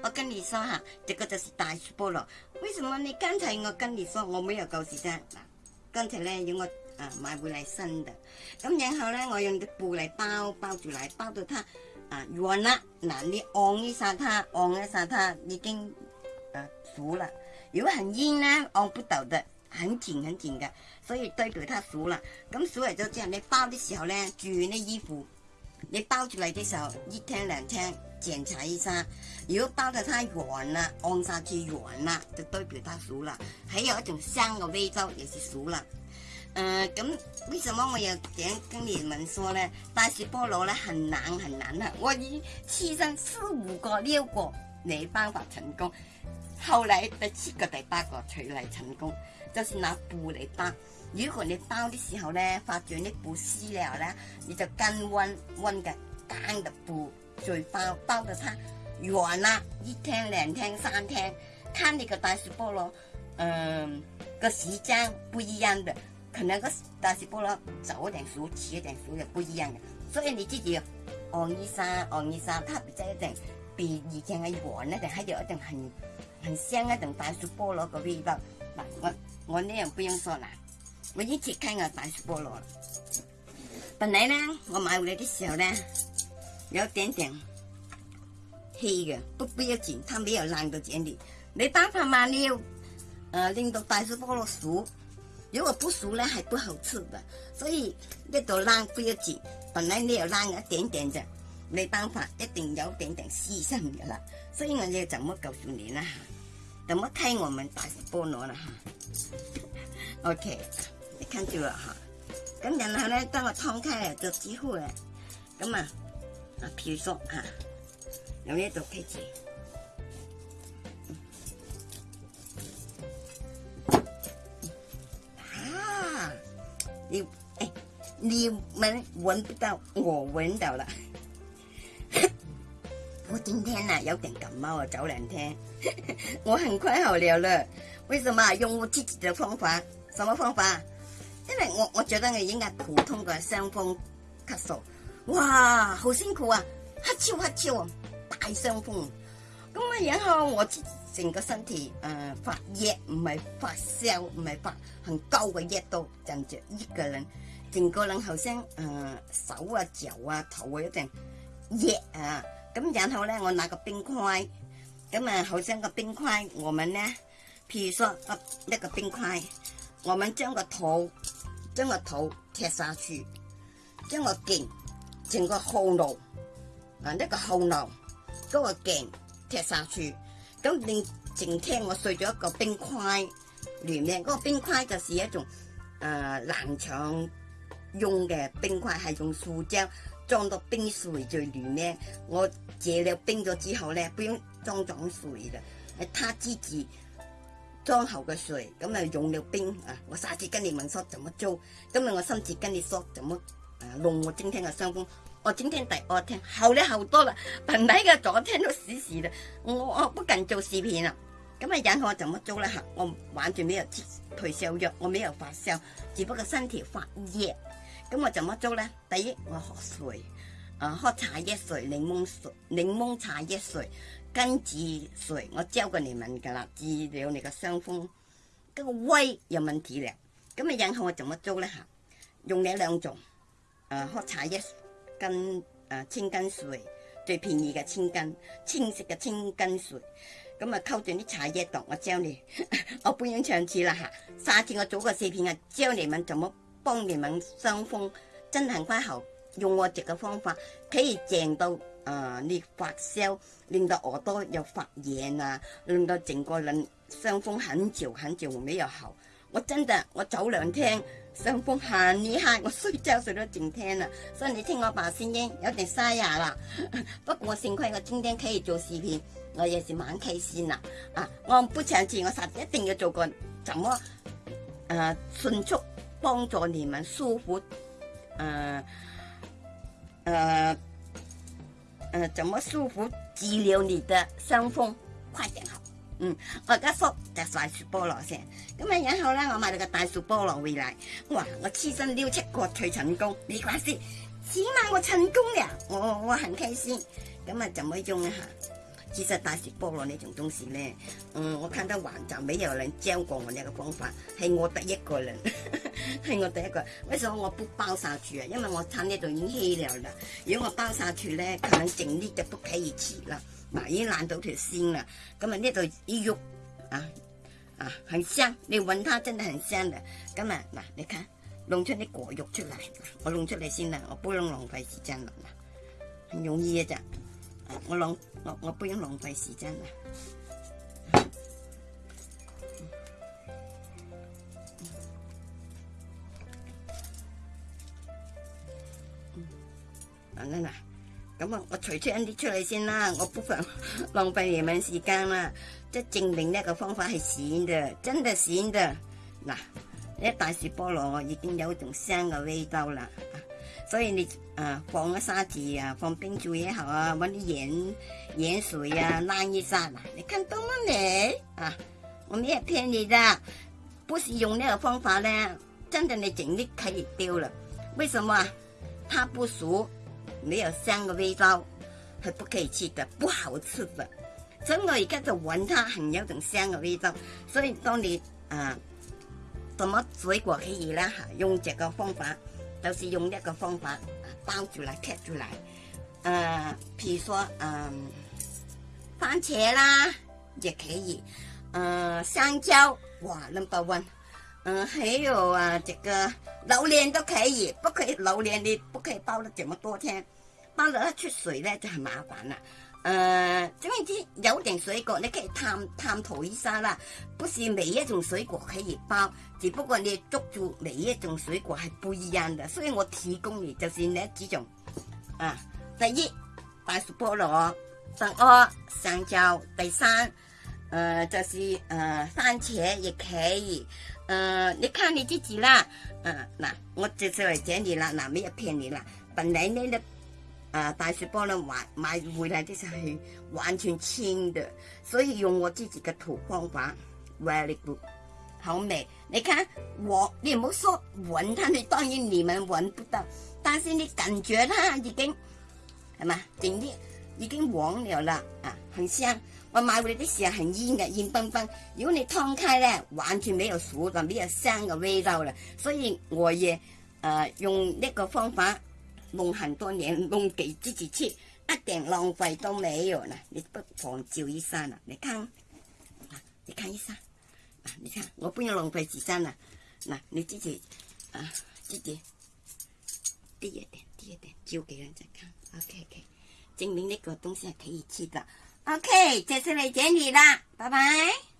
我跟你说哈，这个就是大菠萝。为什么你刚才我跟你说我没有旧时间？刚才呢，要我啊买回来新的，咁然后呢，我用啲布嚟包，包住嚟包到它啊软啦。嗱，你按呢晒它，按呢晒它已经啊熟了。如果很硬呢，按不到的，很紧很紧嘅，所以对表它熟了。咁熟嚟就即系你包的时候呢，住啲衣服，你包住嚟的时候，一听两听。检查一下，如果包的太软了，按下去软了，就代表它熟了。还有一种香的味道，也是熟了。呃，咁为什么我要讲跟你们说呢？大是菠萝呢很难很难的，我已试上四五个，六个没办法成功。后来第七个、第八个才来成功。就是拿布来包，如果你包的时候呢，发觉啲布撕了呢，你就更温温嘅干的布。嘴巴包的它软了，一天两天三天，看那个大雪菠萝，嗯，个时间不一样的，可能个大雪菠萝早一点熟，迟一点熟也不一样的，所以你自己，红一下、红一下，它比较一点，比以前的软那点还有一种很很香那种大雪菠萝个味道，那我我那样不用说啦，我一起看我大雪菠萝，本来呢，我买回来的时候呢。有一点点黑的，都不要紧，它没有烂到这样没办法嘛，你要，呃，拎到大石菠萝熟，如果不熟呢还不好吃的，所以那朵烂不要紧，本来你有烂一点点的，没办法，一定有点点牺牲的啦。所以我要怎么告诉你呢？怎么开我们大石菠萝呢？OK，哈你看住了哈，咁然后咧，当我开开了就几好嘅，咁啊。啊，票叔啊，有都可以子？啊，你哎，你们闻不到，我闻到了。我今天呐有点感冒啊，早两天，我很快好了了。为什么？用我自己的方法，什么方法？因为我我觉得我应该普通的伤风咳嗽。哇，好辛苦啊！黑超黑超，大伤风。咁啊，然后我成个身体誒发热，唔系发烧，唔系发很高嘅热度，就至一个人整个人好像誒手啊、脚啊、头啊一陣热啊。咁然后咧，我拿个冰块，咁啊，好像个冰块，我们咧，譬如说說一个冰块，我们将个頭将个頭貼下去，将个頸。整个后脑，啊呢个后脑嗰个颈踢散住，咁你净听我碎咗一个冰块乱咩？嗰个冰块就是一种诶冷场用嘅冰块，系用塑脂装到冰水最乱咩？我借了冰咗之后咧，冰装装水啦，系他自己装好嘅水，咁啊用了冰啊，我下次跟你问说怎么做，今日我甚至跟你说怎么。龙我今天的伤风，我今天第二天好了好多了，本来个昨天都死死的，我我不敢做视频了。咁啊，然后我怎么做咧？吓，我玩住尾又退烧药，我没有发烧，只不过身体发热。咁我怎么做咧？第一我喝水，啊喝茶叶水、柠檬水、柠檬茶叶水、根子水，我教过你们噶啦，治疗你嘅伤风。跟个胃有问题了。咁啊，然后我怎么做咧？吓，用嘅两种。啊！喝茶一斤，啊清根水最便宜嘅清根，清晰嘅清根水，咁啊沟断啲茶叶度，我教你，我半音唱次啦吓，下次我做个四片啊，教你们怎么帮你们伤风，真系唔关喉，用我食嘅方法，佢正到啊你发烧，令到耳朵又发炎啊，令到整个人伤风很久很久没有好。我真的我走两天，伤风很厉害，我睡觉睡咗整天了，所以你听我把声音有点沙哑了。不过幸亏我今天可以做视频，我也是蛮开心的啊，我不长志，我实一定要做个怎么呃，迅速帮助你们舒服呃，呃，呃，怎么舒服治疗你的伤风，快点。嗯，我而家削只大树菠萝先，咁啊然后咧，我买咗个大树菠萝回嚟，哇！我黐身撩出个脆成功，没关系，起码我成功嘅，我我很开心。咁啊，就可以用一下。其实大树菠萝呢种东西咧，嗯，我看德华就未有人教过我呢个方法，系我第一个人，系我第一个。为什么我不包晒住啊？因为我摊呢度已经稀了啦，如果我包晒住咧，可能整啲就不开始黐啦。嗱，已烂到条线啦，咁啊呢度啲肉，啊啊，很香，你闻它真的很香的，咁啊嗱，你看，弄出啲果肉出来，我弄出嚟先啦，我不用浪费时间啦，很容易嘅咋，我浪我我不用浪费时间啦，啊嗱嗱。咁啊，我除出一啲出嚟先啦，我不妨浪费你晚时间啦，即证明呢个方法系闪嘅，真的闪嘅。嗱，呢大树菠萝我已经有种香嘅味道啦，所以你啊放个沙子啊，放冰柱也好啊，搵啲盐盐水啊，冷一杀啦，你看多冇呢？啊，我咩骗你啫？不是用呢个方法咧，真正你整啲体液丢了，为什么？它不熟。没有香的味道，是不可以吃的，不好吃的。所以我现就闻它很有种香的味道，所以当你啊什么水果可以呢？哈，用这个方法，就是用一个方法包住来贴住来，呃，比如说嗯，番茄啦也可以，嗯，香蕉哇，number one。嗯，还有啊，这个榴莲都可以，不可以榴莲你不可以包了这么多天，包了它出水呢就很麻烦了。呃，总言之，有定水果你以探探讨一下啦，不是每一种水果可以包，只不过你捉住每一种水果还不一样的。所以我提供嘅就是呢几种啊，第一，大薯菠萝；，第二，香蕉；，第三。呃，就是呃，番茄也可以。呃，你看你自己啦。呃，那我介绍来这里啦，那没有骗你啦。本来呢，呢，呃，大雪包呢买买回来的时候完全青的，所以用我自己的土方法，very good，好美。你看我，你唔好说闻它，你当然你们闻不到，但是你感觉它已经什么？真的。已经黄了啦，啊，很香。我买回来的时候很烟嘅，烟纷纷。如果你烫开咧，完全没有熟的，没有香嘅味道啦。所以我也呃，用呢个方法弄很多年，弄给自己吃，一点浪费都没有啦。你不妨照一下啦，你看，啊，你看一下，啊，你看，我不用浪费时间啦。嗱，你自己，啊，自己，低一点，低一点，照给人家看，OK OK。证明那个东西还可以吃的。OK，这次来接你了，拜拜。